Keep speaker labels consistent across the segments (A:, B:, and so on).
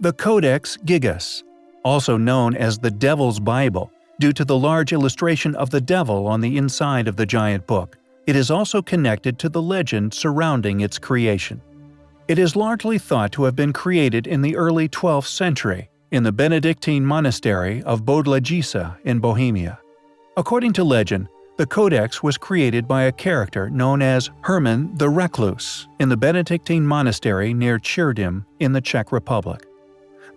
A: The Codex Gigas, also known as the Devil's Bible, due to the large illustration of the devil on the inside of the giant book, it is also connected to the legend surrounding its creation. It is largely thought to have been created in the early 12th century in the Benedictine monastery of Podlažice in Bohemia. According to legend, the Codex was created by a character known as Herman the Recluse in the Benedictine monastery near Chrudim in the Czech Republic.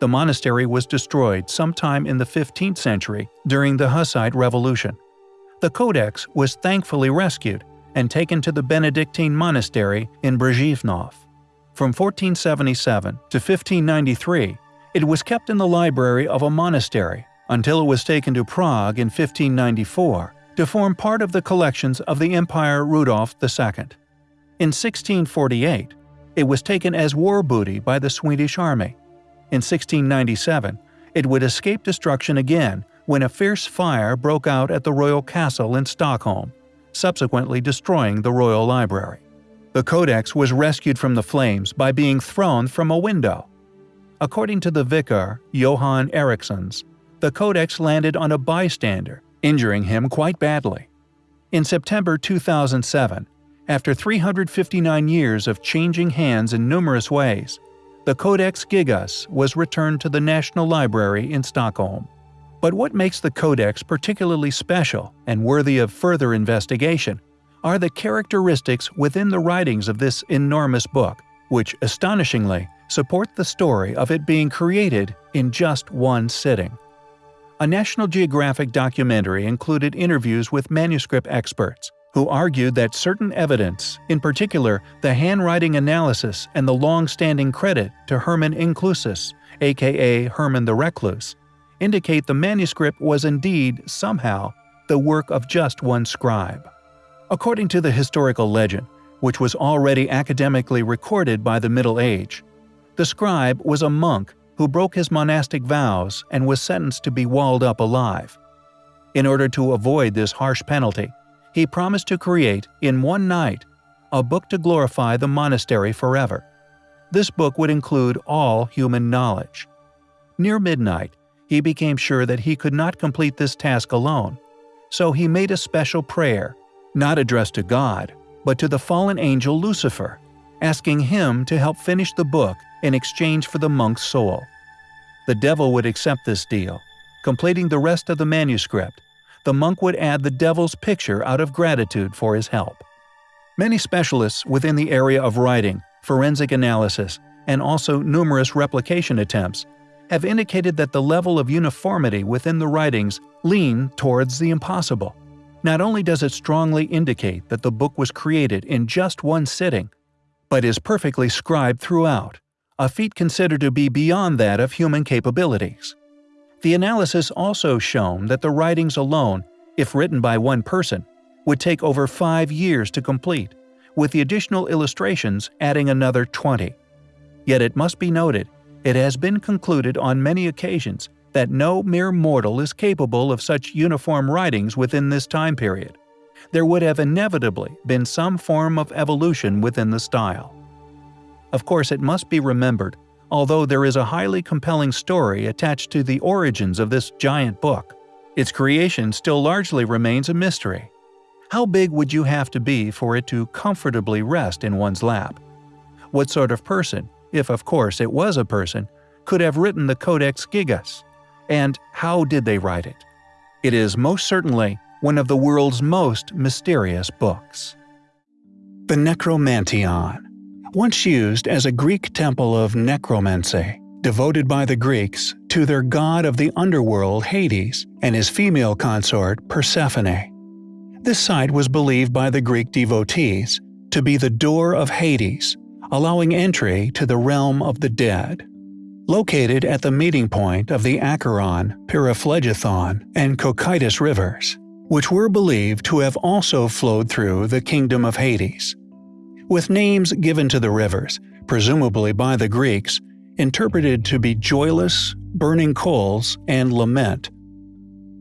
A: The monastery was destroyed sometime in the 15th century during the Hussite Revolution. The Codex was thankfully rescued and taken to the Benedictine monastery in Břevnov. From 1477 to 1593, it was kept in the library of a monastery until it was taken to Prague in 1594 to form part of the collections of the Emperor Rudolf II. In 1648, it was taken as war booty by the Swedish army. In 1697, it would escape destruction again when a fierce fire broke out at the royal castle in Stockholm, subsequently destroying the royal library. The codex was rescued from the flames by being thrown from a window. According to the vicar, Johann Erikssons, the codex landed on a bystander injuring him quite badly. In September 2007, after 359 years of changing hands in numerous ways, the Codex Gigas was returned to the National Library in Stockholm. But what makes the Codex particularly special and worthy of further investigation are the characteristics within the writings of this enormous book, which astonishingly support the story of it being created in just one sitting. A National Geographic documentary included interviews with manuscript experts, who argued that certain evidence, in particular the handwriting analysis and the long-standing credit to Herman Inclusus, aka Herman the Recluse, indicate the manuscript was indeed, somehow, the work of just one scribe. According to the historical legend, which was already academically recorded by the Middle Age, the scribe was a monk who broke his monastic vows and was sentenced to be walled up alive. In order to avoid this harsh penalty, he promised to create, in one night, a book to glorify the monastery forever. This book would include all human knowledge. Near midnight, he became sure that he could not complete this task alone, so he made a special prayer, not addressed to God, but to the fallen angel Lucifer, asking him to help finish the book in exchange for the monk's soul. The devil would accept this deal. Completing the rest of the manuscript, the monk would add the devil's picture out of gratitude for his help. Many specialists within the area of writing, forensic analysis, and also numerous replication attempts have indicated that the level of uniformity within the writings lean towards the impossible. Not only does it strongly indicate that the book was created in just one sitting, but is perfectly scribed throughout, a feat considered to be beyond that of human capabilities. The analysis also shown that the writings alone, if written by one person, would take over five years to complete, with the additional illustrations adding another 20. Yet it must be noted, it has been concluded on many occasions that no mere mortal is capable of such uniform writings within this time period. There would have inevitably been some form of evolution within the style. Of course, it must be remembered, although there is a highly compelling story attached to the origins of this giant book, its creation still largely remains a mystery. How big would you have to be for it to comfortably rest in one's lap? What sort of person, if of course it was a person, could have written the Codex Gigas? And how did they write it? It is most certainly one of the world's most mysterious books. The Necromanteion once used as a Greek temple of necromancy, devoted by the Greeks to their god of the underworld Hades and his female consort Persephone. This site was believed by the Greek devotees to be the door of Hades, allowing entry to the realm of the dead. Located at the meeting point of the Acheron, Pyriphlegethon, and Cocytus rivers, which were believed to have also flowed through the kingdom of Hades with names given to the rivers, presumably by the Greeks, interpreted to be joyless, burning coals, and lament.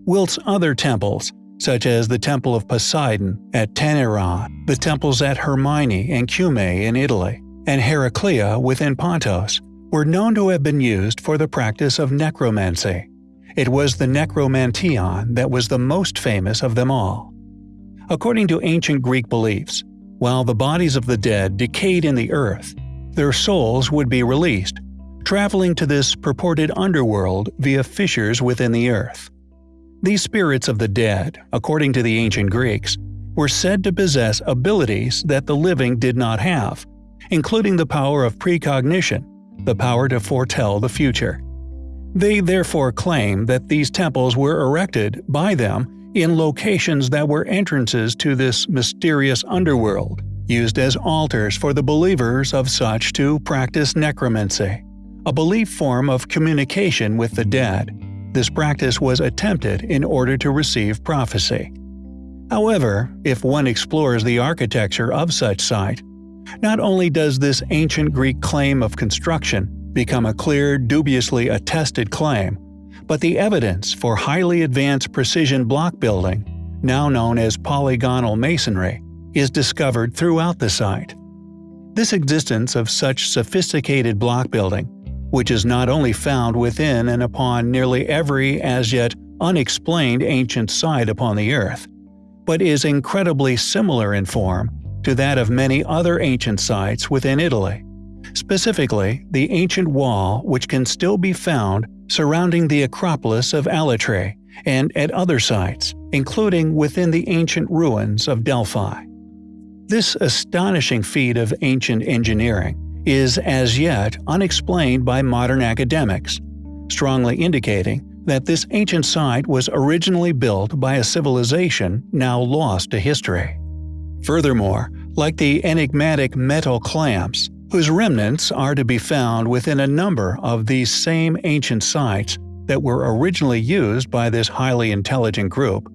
A: Whilst other temples, such as the Temple of Poseidon at Tainaron, the temples at Hermione and Cumae in Italy, and Heraclea within Pontos, were known to have been used for the practice of necromancy. It was the necromanteion that was the most famous of them all. According to ancient Greek beliefs, while the bodies of the dead decayed in the earth, their souls would be released, traveling to this purported underworld via fissures within the earth. These spirits of the dead, according to the ancient Greeks, were said to possess abilities that the living did not have, including the power of precognition, the power to foretell the future. They therefore claim that these temples were erected by them in locations that were entrances to this mysterious underworld, used as altars for the believers of such to practice necromancy, a belief form of communication with the dead. This practice was attempted in order to receive prophecy. However, if one explores the architecture of such site, not only does this ancient Greek claim of construction become a clear, dubiously attested claim, but the evidence for highly advanced precision block building, now known as polygonal masonry, is discovered throughout the site. This existence of such sophisticated block building, which is not only found within and upon nearly every as yet unexplained ancient site upon the Earth, but is incredibly similar in form to that of many other ancient sites within Italy, specifically the ancient wall which can still be found surrounding the Acropolis of Alatri and at other sites, including within the ancient ruins of Delphi. This astonishing feat of ancient engineering is as yet unexplained by modern academics, strongly indicating that this ancient site was originally built by a civilization now lost to history. Furthermore, like the enigmatic metal clamps, whose remnants are to be found within a number of these same ancient sites that were originally used by this highly intelligent group,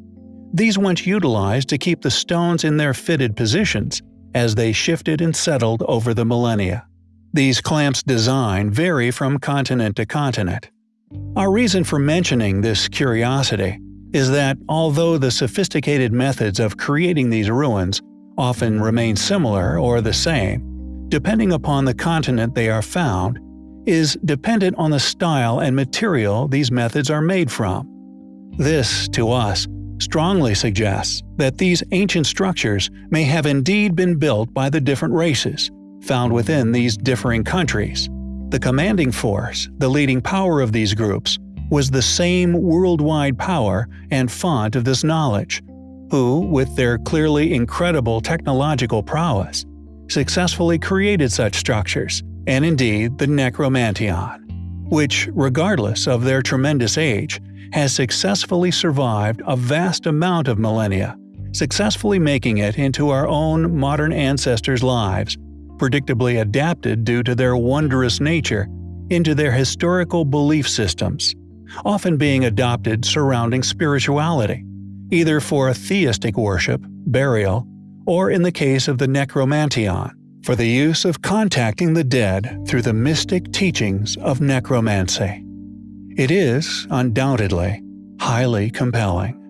A: these once utilized to keep the stones in their fitted positions as they shifted and settled over the millennia. These clamps' design vary from continent to continent. Our reason for mentioning this curiosity is that although the sophisticated methods of creating these ruins often remain similar or the same, depending upon the continent they are found, is dependent on the style and material these methods are made from. This, to us, strongly suggests that these ancient structures may have indeed been built by the different races found within these differing countries. The commanding force, the leading power of these groups, was the same worldwide power and font of this knowledge, who, with their clearly incredible technological prowess, successfully created such structures, and indeed the Necromanteion, which, regardless of their tremendous age, has successfully survived a vast amount of millennia, successfully making it into our own modern ancestors' lives, predictably adapted due to their wondrous nature into their historical belief systems, often being adopted surrounding spirituality, either for a theistic worship, burial, or in the case of the necromanteion, for the use of contacting the dead through the mystic teachings of necromancy. It is, undoubtedly, highly compelling.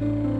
A: Thank you.